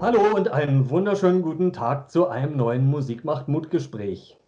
Hallo und einen wunderschönen guten Tag zu einem neuen Musik macht Mut Gespräch.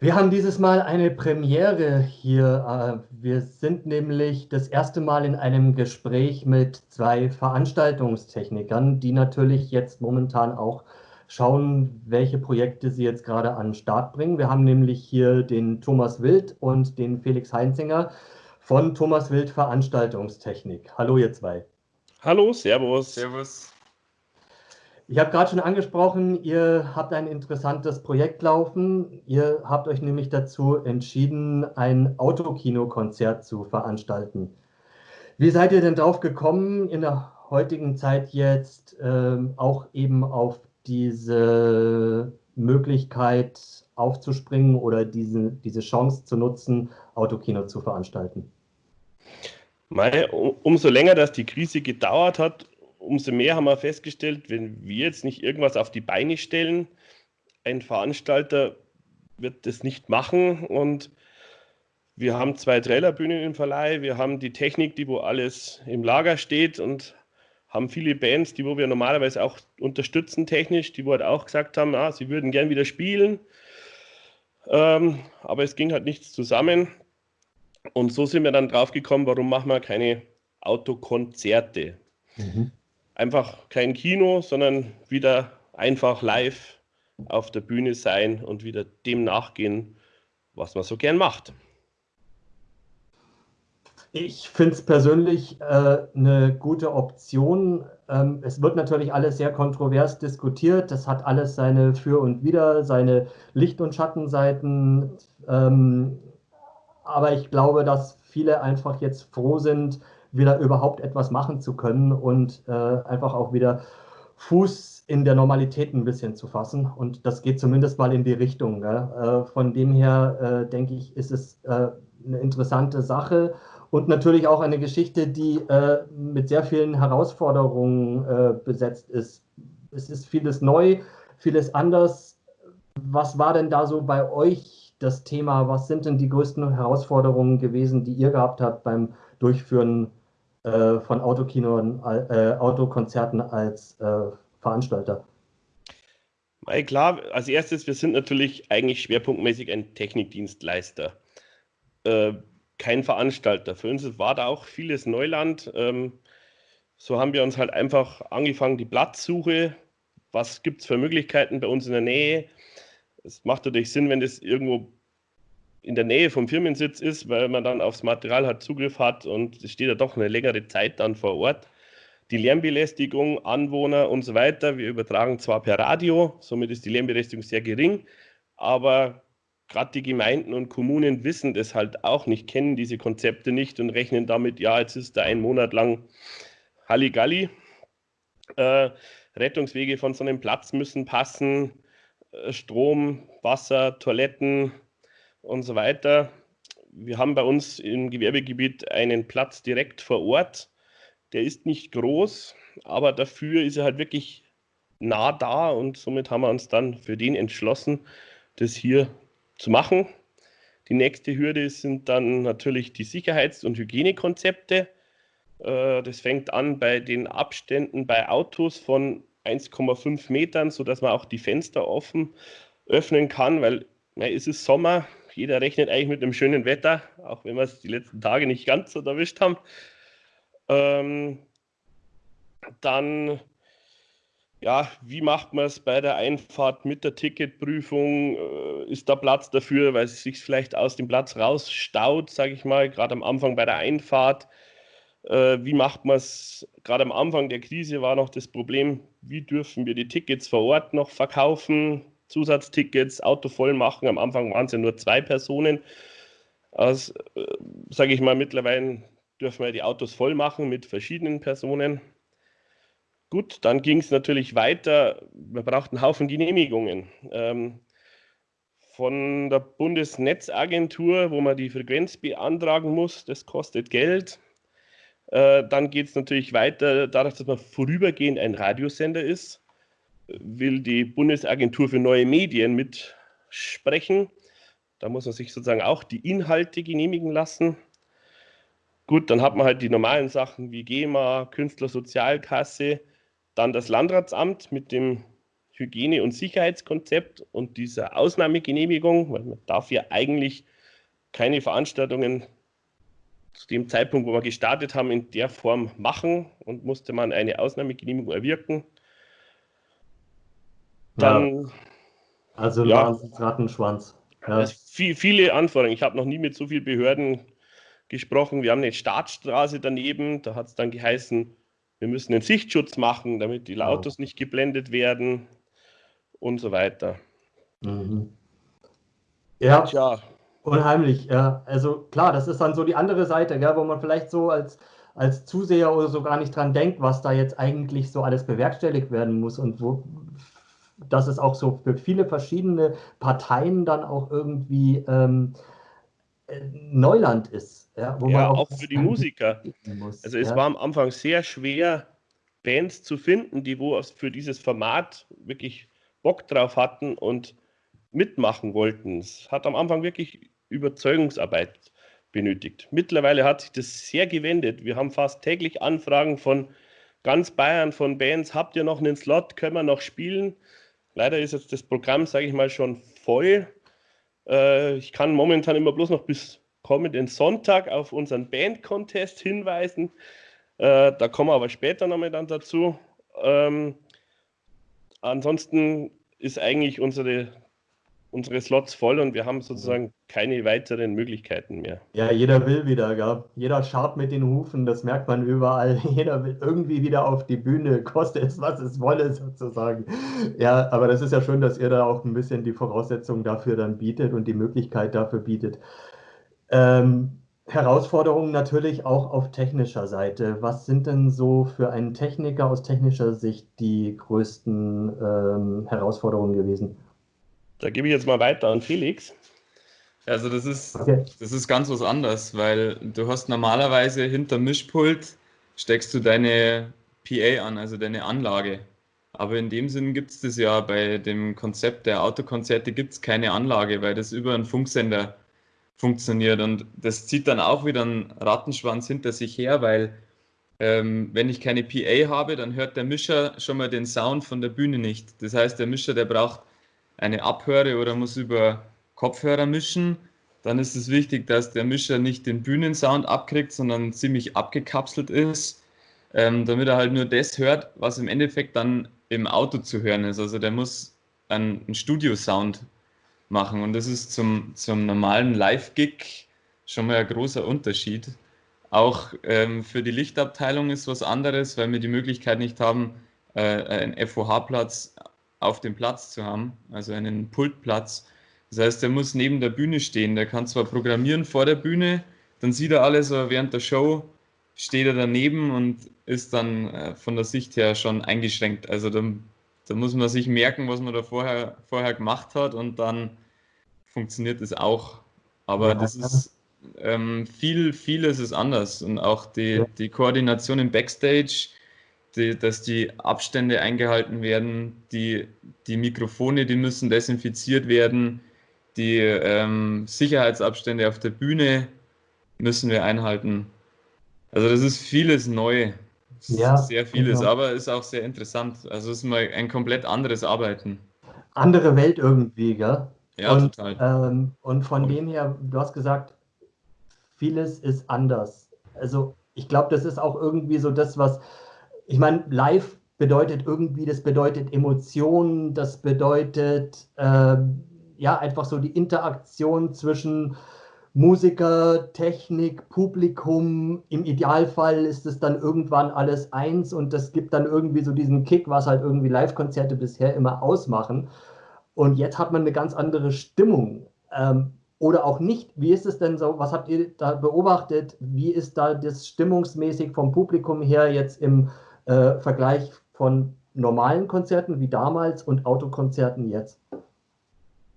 Wir haben dieses Mal eine Premiere hier. Äh, wir sind nämlich das erste Mal in einem Gespräch mit zwei Veranstaltungstechnikern, die natürlich jetzt momentan auch schauen, welche Projekte sie jetzt gerade an den Start bringen. Wir haben nämlich hier den Thomas Wild und den Felix Heinzinger von Thomas Wild Veranstaltungstechnik. Hallo ihr zwei. Hallo, Servus. Servus. Ich habe gerade schon angesprochen, ihr habt ein interessantes Projekt laufen. Ihr habt euch nämlich dazu entschieden, ein Autokino-Konzert zu veranstalten. Wie seid ihr denn drauf gekommen, in der heutigen Zeit jetzt ähm, auch eben auf diese Möglichkeit aufzuspringen oder diese, diese Chance zu nutzen, Autokino zu veranstalten? Mei, umso länger das die Krise gedauert hat, umso mehr haben wir festgestellt, wenn wir jetzt nicht irgendwas auf die Beine stellen, ein Veranstalter wird das nicht machen. Und wir haben zwei Trailerbühnen im Verleih, wir haben die Technik, die wo alles im Lager steht und haben viele Bands, die wo wir normalerweise auch unterstützen technisch, die wo halt auch gesagt haben, ah, sie würden gern wieder spielen, ähm, aber es ging halt nichts zusammen. Und so sind wir dann drauf gekommen, warum machen wir keine Autokonzerte. Mhm einfach kein Kino, sondern wieder einfach live auf der Bühne sein und wieder dem nachgehen, was man so gern macht. Ich finde es persönlich äh, eine gute Option. Ähm, es wird natürlich alles sehr kontrovers diskutiert. Das hat alles seine Für und Wider, seine Licht- und Schattenseiten. Ähm, aber ich glaube, dass viele einfach jetzt froh sind, wieder überhaupt etwas machen zu können und äh, einfach auch wieder Fuß in der Normalität ein bisschen zu fassen. Und das geht zumindest mal in die Richtung. Äh, von dem her äh, denke ich, ist es äh, eine interessante Sache und natürlich auch eine Geschichte, die äh, mit sehr vielen Herausforderungen äh, besetzt ist. Es ist vieles neu, vieles anders. Was war denn da so bei euch das Thema? Was sind denn die größten Herausforderungen gewesen, die ihr gehabt habt beim Durchführen äh, von Autokino, äh, Autokonzerten als äh, Veranstalter? Weil klar, als erstes, wir sind natürlich eigentlich schwerpunktmäßig ein Technikdienstleister, äh, kein Veranstalter. Für uns war da auch vieles Neuland. Ähm, so haben wir uns halt einfach angefangen, die Platzsuche, was gibt es für Möglichkeiten bei uns in der Nähe. Es macht natürlich Sinn, wenn das irgendwo in der Nähe vom Firmensitz ist, weil man dann aufs Material halt Zugriff hat und es steht ja doch eine längere Zeit dann vor Ort. Die Lärmbelästigung, Anwohner und so weiter, wir übertragen zwar per Radio, somit ist die Lärmbelästigung sehr gering, aber gerade die Gemeinden und Kommunen wissen das halt auch nicht, kennen diese Konzepte nicht und rechnen damit, ja, jetzt ist da ein Monat lang Halligalli. Äh, Rettungswege von so einem Platz müssen passen, äh, Strom, Wasser, Toiletten, und so weiter. Wir haben bei uns im Gewerbegebiet einen Platz direkt vor Ort. Der ist nicht groß, aber dafür ist er halt wirklich nah da und somit haben wir uns dann für den entschlossen, das hier zu machen. Die nächste Hürde sind dann natürlich die Sicherheits- und Hygienekonzepte. Äh, das fängt an bei den Abständen bei Autos von 1,5 Metern, sodass man auch die Fenster offen öffnen kann, weil ja, es ist Sommer, jeder rechnet eigentlich mit einem schönen Wetter, auch wenn wir es die letzten Tage nicht ganz so erwischt haben. Ähm, dann, ja, wie macht man es bei der Einfahrt mit der Ticketprüfung? Äh, ist da Platz dafür, weil es sich vielleicht aus dem Platz rausstaut, sage ich mal, gerade am Anfang bei der Einfahrt? Äh, wie macht man es? Gerade am Anfang der Krise war noch das Problem, wie dürfen wir die Tickets vor Ort noch verkaufen? Zusatztickets, Auto voll machen. Am Anfang waren es ja nur zwei Personen. Also, äh, sage ich mal, mittlerweile dürfen wir die Autos voll machen mit verschiedenen Personen. Gut, dann ging es natürlich weiter. Wir brauchten einen Haufen Genehmigungen. Ähm, von der Bundesnetzagentur, wo man die Frequenz beantragen muss, das kostet Geld. Äh, dann geht es natürlich weiter, dadurch, dass man vorübergehend ein Radiosender ist will die Bundesagentur für neue Medien mitsprechen. Da muss man sich sozusagen auch die Inhalte genehmigen lassen. Gut, dann hat man halt die normalen Sachen wie GEMA, Künstlersozialkasse. Dann das Landratsamt mit dem Hygiene- und Sicherheitskonzept und dieser Ausnahmegenehmigung, weil man darf ja eigentlich keine Veranstaltungen zu dem Zeitpunkt, wo wir gestartet haben, in der Form machen und musste man eine Ausnahmegenehmigung erwirken. Dann, ja. Also ja, Rattenschwanz. Ja. Viel, viele Anforderungen. Ich habe noch nie mit so vielen Behörden gesprochen. Wir haben eine Startstraße daneben. Da hat es dann geheißen, wir müssen einen Sichtschutz machen, damit die Autos nicht geblendet werden und so weiter. Mhm. Ja, Tja. unheimlich. Ja. Also klar, das ist dann so die andere Seite, gell, wo man vielleicht so als, als Zuseher oder so gar nicht dran denkt, was da jetzt eigentlich so alles bewerkstelligt werden muss und wo dass es auch so für viele verschiedene Parteien dann auch irgendwie ähm, äh, Neuland ist. Ja, ja auch, auch für die Musiker. Muss, also es ja. war am Anfang sehr schwer, Bands zu finden, die wo für dieses Format wirklich Bock drauf hatten und mitmachen wollten. Es hat am Anfang wirklich Überzeugungsarbeit benötigt. Mittlerweile hat sich das sehr gewendet. Wir haben fast täglich Anfragen von ganz Bayern, von Bands. Habt ihr noch einen Slot? Können wir noch spielen? Leider ist jetzt das Programm, sage ich mal, schon voll. Äh, ich kann momentan immer bloß noch bis kommenden Sonntag auf unseren Band-Contest hinweisen. Äh, da kommen wir aber später nochmal dann dazu. Ähm, ansonsten ist eigentlich unsere unsere Slots voll und wir haben sozusagen keine weiteren Möglichkeiten mehr. Ja, jeder will wieder, gell? Jeder schaut mit den Hufen, das merkt man überall. Jeder will irgendwie wieder auf die Bühne, koste es, was es wolle, sozusagen. Ja, aber das ist ja schön, dass ihr da auch ein bisschen die Voraussetzungen dafür dann bietet und die Möglichkeit dafür bietet. Ähm, Herausforderungen natürlich auch auf technischer Seite. Was sind denn so für einen Techniker aus technischer Sicht die größten ähm, Herausforderungen gewesen? Da gebe ich jetzt mal weiter an Felix. Also das ist, okay. das ist ganz was anderes, weil du hast normalerweise hinter Mischpult steckst du deine PA an, also deine Anlage. Aber in dem Sinn gibt es das ja bei dem Konzept der Autokonzerte gibt es keine Anlage, weil das über einen Funksender funktioniert. Und das zieht dann auch wieder einen Rattenschwanz hinter sich her, weil ähm, wenn ich keine PA habe, dann hört der Mischer schon mal den Sound von der Bühne nicht. Das heißt, der Mischer, der braucht eine abhöre oder muss über Kopfhörer mischen, dann ist es wichtig, dass der Mischer nicht den Bühnensound abkriegt, sondern ziemlich abgekapselt ist, ähm, damit er halt nur das hört, was im Endeffekt dann im Auto zu hören ist. Also der muss einen, einen Studiosound machen und das ist zum, zum normalen Live-Gig schon mal ein großer Unterschied. Auch ähm, für die Lichtabteilung ist was anderes, weil wir die Möglichkeit nicht haben, äh, einen FOH-Platz auf dem Platz zu haben, also einen Pultplatz. Das heißt, der muss neben der Bühne stehen. Der kann zwar programmieren vor der Bühne, dann sieht er alles, aber während der Show steht er daneben und ist dann äh, von der Sicht her schon eingeschränkt. Also da, da muss man sich merken, was man da vorher, vorher gemacht hat und dann funktioniert es auch. Aber ja, das ist ähm, viel, vieles ist anders und auch die, die Koordination im Backstage die, dass die Abstände eingehalten werden, die, die Mikrofone, die müssen desinfiziert werden, die ähm, Sicherheitsabstände auf der Bühne müssen wir einhalten. Also das ist vieles neu, ja, sehr vieles, genau. aber ist auch sehr interessant. Also es ist mal ein komplett anderes Arbeiten. Andere Welt irgendwie, gell? Ja, und, total. Ähm, und von und. dem her, du hast gesagt, vieles ist anders. Also ich glaube, das ist auch irgendwie so das, was ich meine, live bedeutet irgendwie, das bedeutet Emotionen, das bedeutet äh, ja einfach so die Interaktion zwischen Musiker, Technik, Publikum. Im Idealfall ist es dann irgendwann alles eins und das gibt dann irgendwie so diesen Kick, was halt irgendwie Live-Konzerte bisher immer ausmachen. Und jetzt hat man eine ganz andere Stimmung. Ähm, oder auch nicht. Wie ist es denn so? Was habt ihr da beobachtet? Wie ist da das stimmungsmäßig vom Publikum her jetzt im äh, Vergleich von normalen Konzerten wie damals und Autokonzerten jetzt?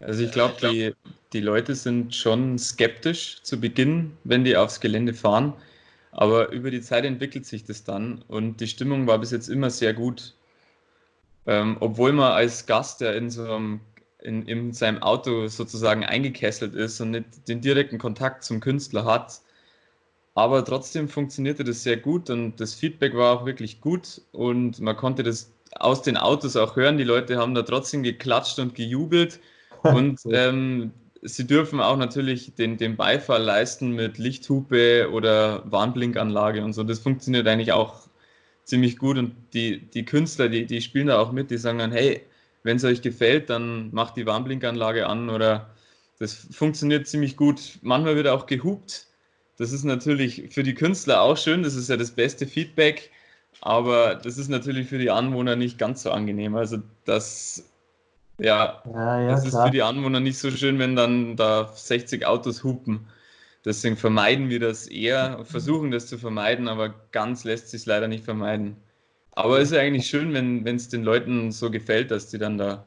Also ich glaube, die, die Leute sind schon skeptisch zu Beginn, wenn die aufs Gelände fahren. Aber über die Zeit entwickelt sich das dann und die Stimmung war bis jetzt immer sehr gut. Ähm, obwohl man als Gast, der in, so einem, in, in seinem Auto sozusagen eingekesselt ist und nicht den direkten Kontakt zum Künstler hat, aber trotzdem funktionierte das sehr gut und das Feedback war auch wirklich gut und man konnte das aus den Autos auch hören. Die Leute haben da trotzdem geklatscht und gejubelt und ähm, sie dürfen auch natürlich den, den Beifall leisten mit Lichthupe oder Warnblinkanlage und so. Das funktioniert eigentlich auch ziemlich gut und die, die Künstler, die, die spielen da auch mit, die sagen dann, hey, wenn es euch gefällt, dann macht die Warnblinkanlage an oder das funktioniert ziemlich gut. Manchmal wird auch gehupt. Das ist natürlich für die Künstler auch schön, das ist ja das beste Feedback, aber das ist natürlich für die Anwohner nicht ganz so angenehm. Also das ja, ja, ja das ist für die Anwohner nicht so schön, wenn dann da 60 Autos hupen. Deswegen vermeiden wir das eher, versuchen das zu vermeiden, aber ganz lässt sich leider nicht vermeiden. Aber es ist eigentlich schön, wenn es den Leuten so gefällt, dass die dann da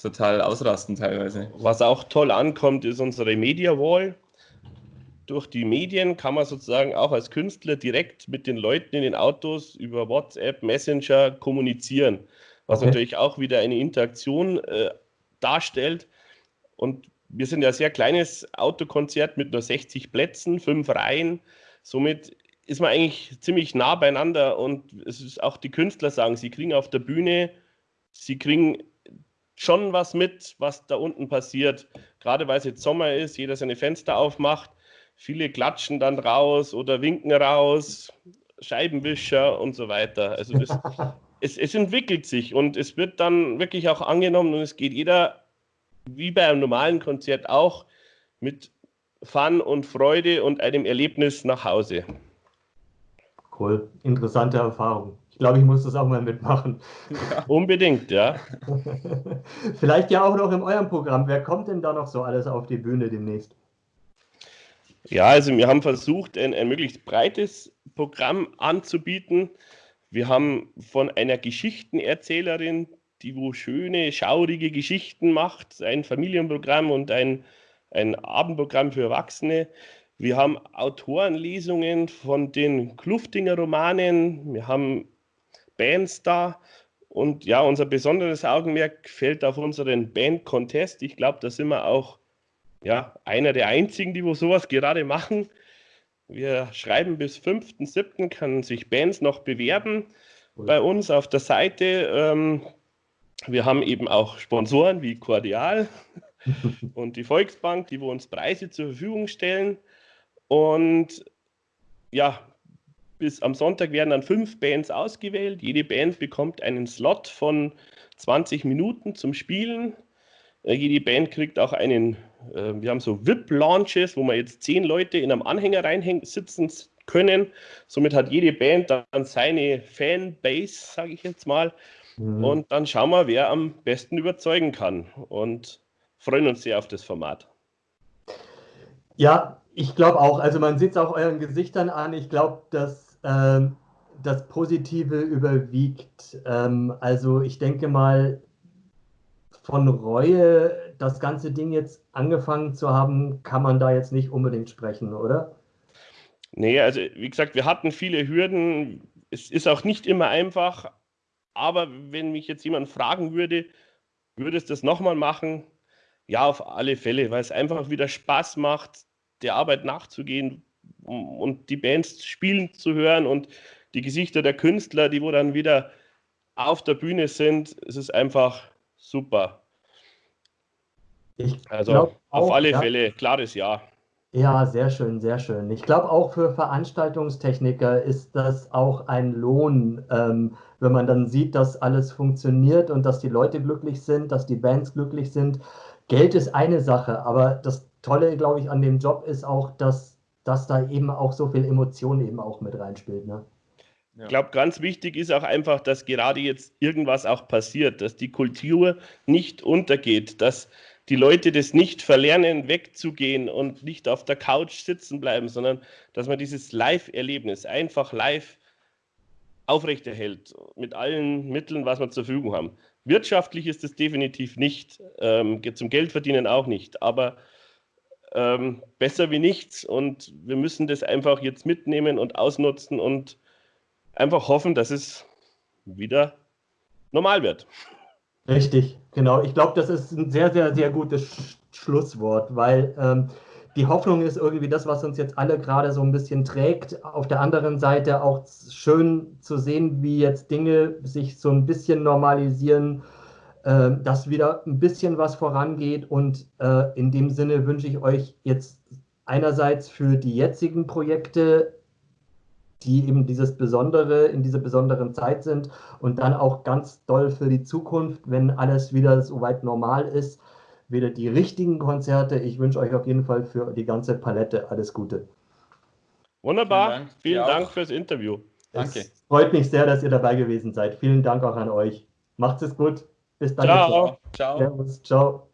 total ausrasten teilweise. Was auch toll ankommt, ist unsere Media Wall. Durch die Medien kann man sozusagen auch als Künstler direkt mit den Leuten in den Autos über WhatsApp, Messenger kommunizieren was okay. natürlich auch wieder eine Interaktion äh, darstellt. Und wir sind ja ein sehr kleines Autokonzert mit nur 60 Plätzen, fünf Reihen. Somit ist man eigentlich ziemlich nah beieinander und es ist auch die Künstler sagen, sie kriegen auf der Bühne, sie kriegen schon was mit, was da unten passiert. Gerade weil es jetzt Sommer ist, jeder seine Fenster aufmacht, viele klatschen dann raus oder winken raus, Scheibenwischer und so weiter. Also das es, es entwickelt sich und es wird dann wirklich auch angenommen und es geht jeder, wie bei einem normalen Konzert auch, mit Fun und Freude und einem Erlebnis nach Hause. Cool, interessante Erfahrung. Ich glaube, ich muss das auch mal mitmachen. Ja. Unbedingt, ja. Vielleicht ja auch noch in eurem Programm. Wer kommt denn da noch so alles auf die Bühne demnächst? Ja, also wir haben versucht, ein, ein möglichst breites Programm anzubieten. Wir haben von einer Geschichtenerzählerin, die wo schöne, schaurige Geschichten macht, ein Familienprogramm und ein, ein Abendprogramm für Erwachsene. Wir haben Autorenlesungen von den Kluftinger Romanen. Wir haben Bands da. Und ja, unser besonderes Augenmerk fällt auf unseren Band-Contest. Ich glaube, da sind wir auch ja, einer der einzigen, die wo sowas gerade machen. Wir schreiben bis 5.7. kann sich Bands noch bewerben cool. bei uns auf der Seite. Ähm, wir haben eben auch Sponsoren wie Cordial und die Volksbank, die wo uns Preise zur Verfügung stellen. Und ja, bis am Sonntag werden dann fünf Bands ausgewählt. Jede Band bekommt einen Slot von 20 Minuten zum Spielen. Jede Band kriegt auch einen äh, wir haben so VIP-Launches, wo man jetzt zehn Leute in einem Anhänger reinsitzen können. Somit hat jede Band dann seine Fanbase, sage ich jetzt mal. Mhm. Und dann schauen wir, wer am besten überzeugen kann. Und freuen uns sehr auf das Format. Ja, ich glaube auch. Also man sieht es auch euren Gesichtern an. Ich glaube, dass ähm, das Positive überwiegt. Ähm, also ich denke mal, von Reue, das ganze Ding jetzt angefangen zu haben, kann man da jetzt nicht unbedingt sprechen, oder? Nee, also wie gesagt, wir hatten viele Hürden. Es ist auch nicht immer einfach. Aber wenn mich jetzt jemand fragen würde, würdest du das nochmal machen? Ja, auf alle Fälle, weil es einfach wieder Spaß macht, der Arbeit nachzugehen und die Bands spielen zu hören und die Gesichter der Künstler, die wo dann wieder auf der Bühne sind. Es ist einfach super. Ich also auf alle ja. Fälle, klares Ja. Ja, sehr schön, sehr schön. Ich glaube, auch für Veranstaltungstechniker ist das auch ein Lohn, ähm, wenn man dann sieht, dass alles funktioniert und dass die Leute glücklich sind, dass die Bands glücklich sind. Geld ist eine Sache, aber das Tolle, glaube ich, an dem Job ist auch, dass, dass da eben auch so viel Emotion eben auch mit reinspielt. Ne? Ich glaube, ganz wichtig ist auch einfach, dass gerade jetzt irgendwas auch passiert, dass die Kultur nicht untergeht, dass die Leute das nicht verlernen, wegzugehen und nicht auf der Couch sitzen bleiben, sondern dass man dieses Live-Erlebnis einfach live aufrechterhält mit allen Mitteln, was wir zur Verfügung haben. Wirtschaftlich ist es definitiv nicht, ähm, zum Geldverdienen auch nicht, aber ähm, besser wie nichts und wir müssen das einfach jetzt mitnehmen und ausnutzen und einfach hoffen, dass es wieder normal wird. Richtig, genau. Ich glaube, das ist ein sehr, sehr, sehr gutes Sch Schlusswort, weil ähm, die Hoffnung ist irgendwie das, was uns jetzt alle gerade so ein bisschen trägt. Auf der anderen Seite auch schön zu sehen, wie jetzt Dinge sich so ein bisschen normalisieren, äh, dass wieder ein bisschen was vorangeht. Und äh, in dem Sinne wünsche ich euch jetzt einerseits für die jetzigen Projekte, die eben dieses Besondere in dieser besonderen Zeit sind und dann auch ganz doll für die Zukunft, wenn alles wieder soweit normal ist wieder die richtigen Konzerte. Ich wünsche euch auf jeden Fall für die ganze Palette alles Gute. Wunderbar. Vielen Dank, Vielen Dank fürs Interview. Danke. Es freut mich sehr, dass ihr dabei gewesen seid. Vielen Dank auch an euch. Macht es gut. Bis dann. Ciao. Ciao. Servus. Ciao.